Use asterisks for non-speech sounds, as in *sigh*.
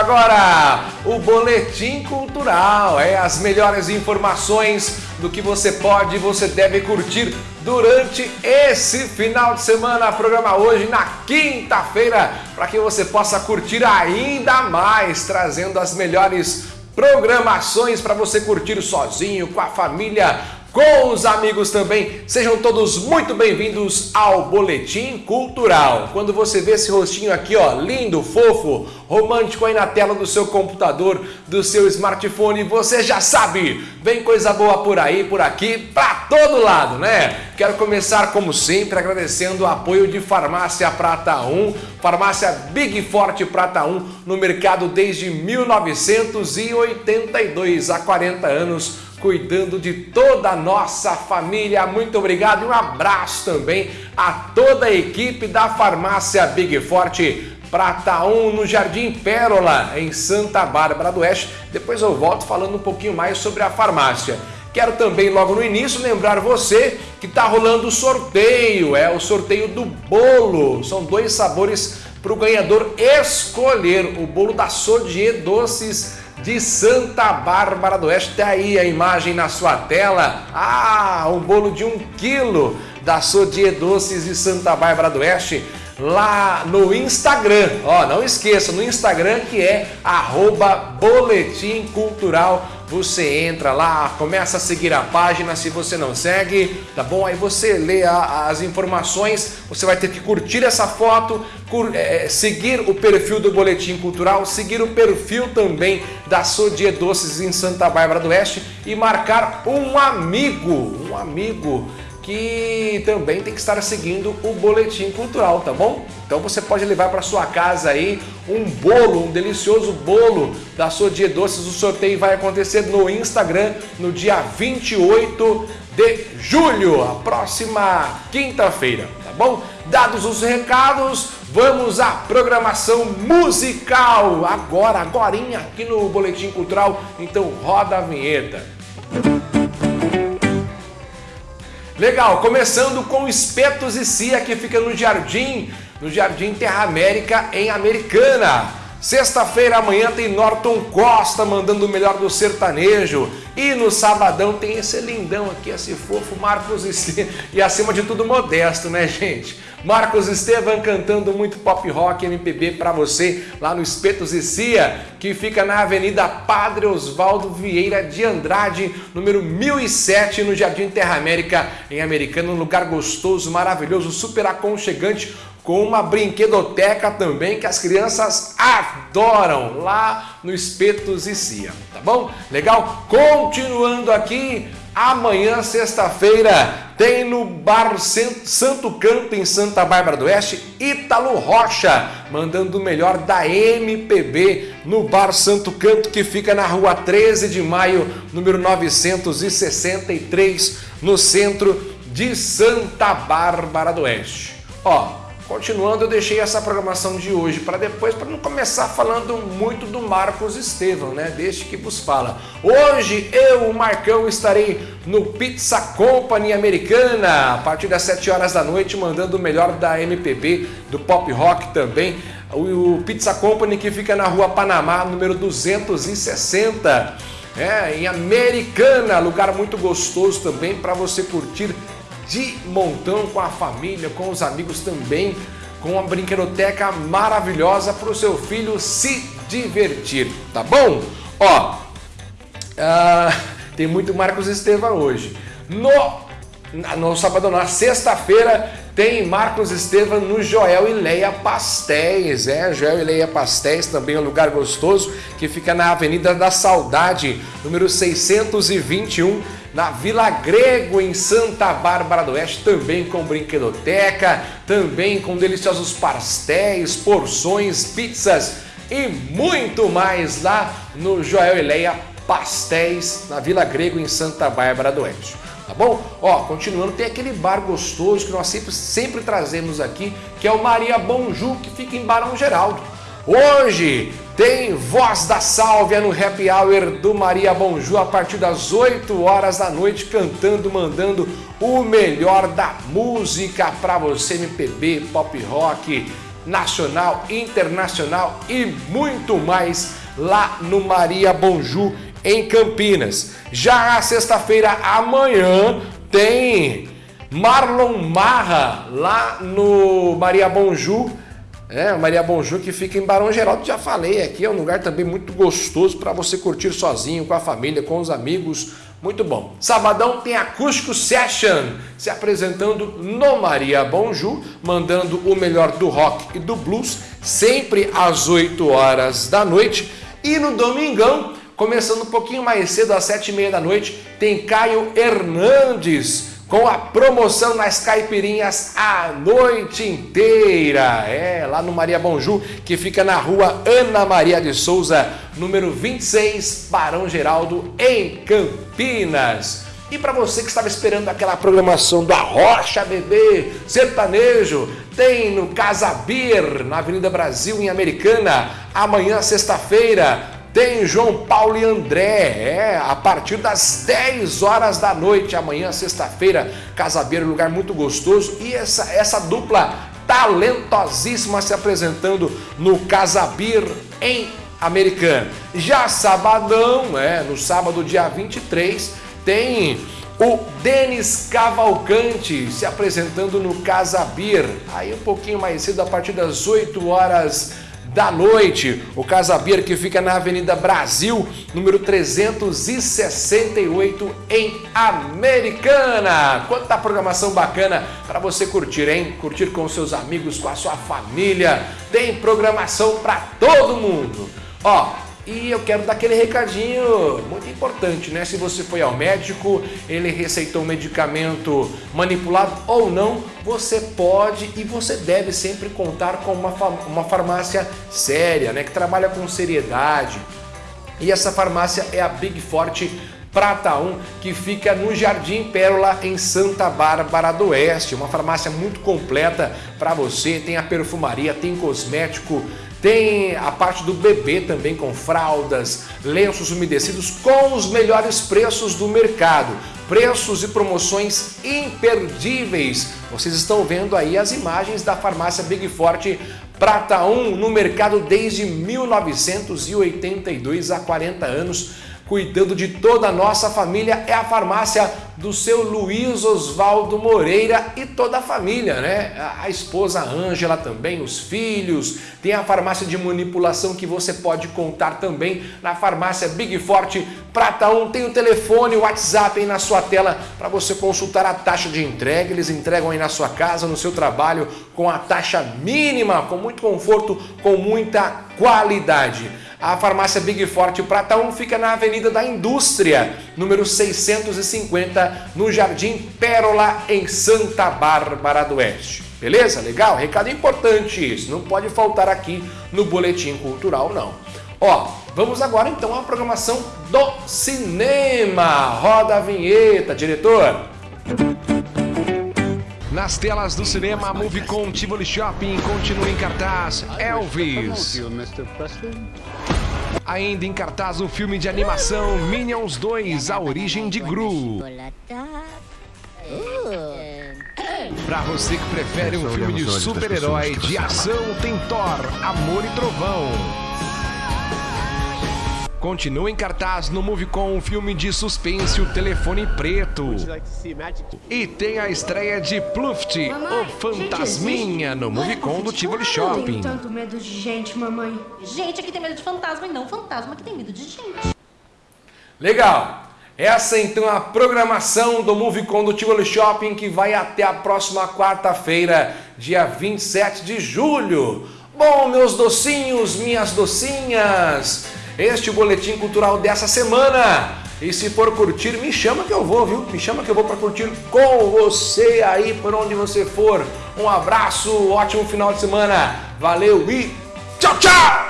Agora, o Boletim Cultural, é as melhores informações do que você pode e você deve curtir durante esse final de semana. Programa hoje na quinta-feira, para que você possa curtir ainda mais, trazendo as melhores programações para você curtir sozinho, com a família, com os amigos também. Sejam todos muito bem-vindos ao Boletim Cultural. Quando você vê esse rostinho aqui, ó, lindo, fofo, romântico aí na tela do seu computador, do seu smartphone, você já sabe, vem coisa boa por aí, por aqui, pra todo lado, né? Quero começar, como sempre, agradecendo o apoio de Farmácia Prata 1, Farmácia Big Forte Prata 1, no mercado desde 1982, há 40 anos, cuidando de toda a nossa família. Muito obrigado e um abraço também a toda a equipe da Farmácia Big Forte Prata 1 no Jardim Pérola, em Santa Bárbara do Oeste. Depois eu volto falando um pouquinho mais sobre a farmácia. Quero também, logo no início, lembrar você que está rolando o sorteio, é o sorteio do bolo. São dois sabores para o ganhador escolher, o bolo da Sodier Doces de Santa Bárbara do Oeste. Tem aí a imagem na sua tela. Ah, um bolo de um quilo da Sodier Doces de Santa Bárbara do Oeste lá no Instagram. Ó, não esqueça, no Instagram que é arroba Boletim Cultural. Você entra lá, começa a seguir a página se você não segue, tá bom? Aí você lê a, as informações, você vai ter que curtir essa foto, cur, é, seguir o perfil do Boletim Cultural, seguir o perfil também da Sodier Doces em Santa Bárbara do Oeste e marcar um amigo, um amigo que também tem que estar seguindo o Boletim Cultural, tá bom? Então você pode levar para sua casa aí um bolo, um delicioso bolo da sua Dia Doces. O sorteio vai acontecer no Instagram no dia 28 de julho, a próxima quinta-feira, tá bom? Dados os recados, vamos à programação musical agora, agorinha aqui no Boletim Cultural. Então roda a vinheta. Legal, começando com Espetos e Cia, que fica no Jardim, no Jardim Terra América, em Americana. Sexta-feira amanhã tem Norton Costa mandando o melhor do sertanejo. E no sabadão tem esse lindão aqui, esse fofo Marcos Estevam. *laughs* E acima de tudo modesto, né, gente? Marcos Estevam cantando muito pop rock MPB para você lá no Espetos e Cia, que fica na Avenida Padre Osvaldo Vieira de Andrade, número 1007, no Jardim Terra América, em Americana, um lugar gostoso, maravilhoso, super aconchegante, com uma brinquedoteca também que as crianças adoram lá no Espetos e Cia, tá bom? Legal? Continuando aqui, Amanhã, sexta-feira, tem no Bar Santo Canto, em Santa Bárbara do Oeste, Ítalo Rocha, mandando o melhor da MPB no Bar Santo Canto, que fica na rua 13 de maio, número 963, no centro de Santa Bárbara do Oeste. Ó, Continuando, eu deixei essa programação de hoje para depois, para não começar falando muito do Marcos Estevão, né? Deixe que vos fala. Hoje eu, o Marcão, estarei no Pizza Company Americana, a partir das 7 horas da noite, mandando o melhor da MPB, do pop rock também. O Pizza Company que fica na rua Panamá, número 260. É, em Americana, lugar muito gostoso também para você curtir de montão com a família, com os amigos também, com uma brinquedoteca maravilhosa para o seu filho se divertir, tá bom? Ó, uh, tem muito Marcos Estevam hoje. No, no sábado, na sexta-feira, tem Marcos Estevam no Joel e Leia Pastéis, é, Joel e Leia Pastéis, também é um lugar gostoso, que fica na Avenida da Saudade, número 621, na Vila Grego, em Santa Bárbara do Oeste, também com brinquedoteca, também com deliciosos pastéis, porções, pizzas e muito mais lá no Joel e Leia Pastéis, na Vila Grego, em Santa Bárbara do Oeste. Tá bom? Ó, continuando, tem aquele bar gostoso que nós sempre, sempre trazemos aqui, que é o Maria Bonju, que fica em Barão Geraldo. Hoje tem Voz da Sálvia no Happy Hour do Maria Bonju a partir das 8 horas da noite, cantando, mandando o melhor da música para você, MPB, pop rock nacional, internacional e muito mais lá no Maria Bonjú em Campinas. Já a sexta-feira amanhã tem Marlon Marra lá no Maria Bonjú. É, Maria Bonjú que fica em Barão Geraldo, já falei aqui, é um lugar também muito gostoso para você curtir sozinho, com a família, com os amigos, muito bom. Sabadão tem Acústico Session se apresentando no Maria Bonjú, mandando o melhor do rock e do blues, sempre às 8 horas da noite. E no domingão, começando um pouquinho mais cedo, às 7 e meia da noite, tem Caio Hernandes com a promoção nas caipirinhas a noite inteira. É, lá no Maria Bonjú, que fica na rua Ana Maria de Souza, número 26, Barão Geraldo, em Campinas. E para você que estava esperando aquela programação da Rocha Bebê, sertanejo, tem no Casa Beer, na Avenida Brasil, em Americana, amanhã, sexta-feira, tem João Paulo e André, é, a partir das 10 horas da noite, amanhã, sexta-feira, Casabeiro, lugar muito gostoso. E essa, essa dupla talentosíssima se apresentando no Casabir em Americana. Já sabadão, é, no sábado, dia 23, tem o Denis Cavalcante se apresentando no Casabir. Aí um pouquinho mais cedo, a partir das 8 horas da noite. O Casa Beer que fica na Avenida Brasil, número 368 em Americana. Quanta programação bacana para você curtir, hein? Curtir com seus amigos, com a sua família. Tem programação para todo mundo. Ó, e eu quero dar aquele recadinho muito importante, né? Se você foi ao médico, ele receitou um medicamento manipulado ou não, você pode e você deve sempre contar com uma, uma farmácia séria, né? Que trabalha com seriedade. E essa farmácia é a Big Forte Prata 1, que fica no Jardim Pérola, em Santa Bárbara do Oeste. Uma farmácia muito completa para você, tem a perfumaria, tem cosmético, tem a parte do bebê também com fraldas, lenços umedecidos com os melhores preços do mercado. Preços e promoções imperdíveis. Vocês estão vendo aí as imagens da farmácia Big Forte Prata 1 no mercado desde 1982, há 40 anos cuidando de toda a nossa família, é a farmácia do seu Luiz Oswaldo Moreira e toda a família, né? A esposa Ângela também, os filhos, tem a farmácia de manipulação que você pode contar também na farmácia Big Forte Prata 1, tem o telefone, o WhatsApp aí na sua tela para você consultar a taxa de entrega, eles entregam aí na sua casa, no seu trabalho, com a taxa mínima, com muito conforto, com muita qualidade. A farmácia Big Forte Prata 1 fica na Avenida da Indústria, número 650, no Jardim Pérola, em Santa Bárbara do Oeste. Beleza? Legal? Recado importante isso, não pode faltar aqui no Boletim Cultural, não. Ó, vamos agora então à programação do cinema. Roda a vinheta, diretor. Nas telas do cinema, a Movicon Tivoli Shopping continua em cartaz Elvis. Ainda em cartaz o filme de animação Minions 2, A Origem de Gru. Pra você que prefere um filme de super-herói, de ação, tem Thor, Amor e Trovão. Continua em cartaz no Movicon o filme de suspense O Telefone Preto. E tem a estreia de Pluft, o Fantasminha, no Movicon do Tivoli Shopping. Eu tenho tanto medo de gente, mamãe. Gente aqui tem medo de fantasma e não fantasma que tem medo de gente. Legal! Essa então é a programação do Movicon do Tivoli Shopping que vai até a próxima quarta-feira, dia 27 de julho. Bom, meus docinhos, minhas docinhas, este boletim cultural dessa semana. E se for curtir, me chama que eu vou, viu? Me chama que eu vou para curtir com você aí por onde você for. Um abraço, ótimo final de semana. Valeu e tchau, tchau!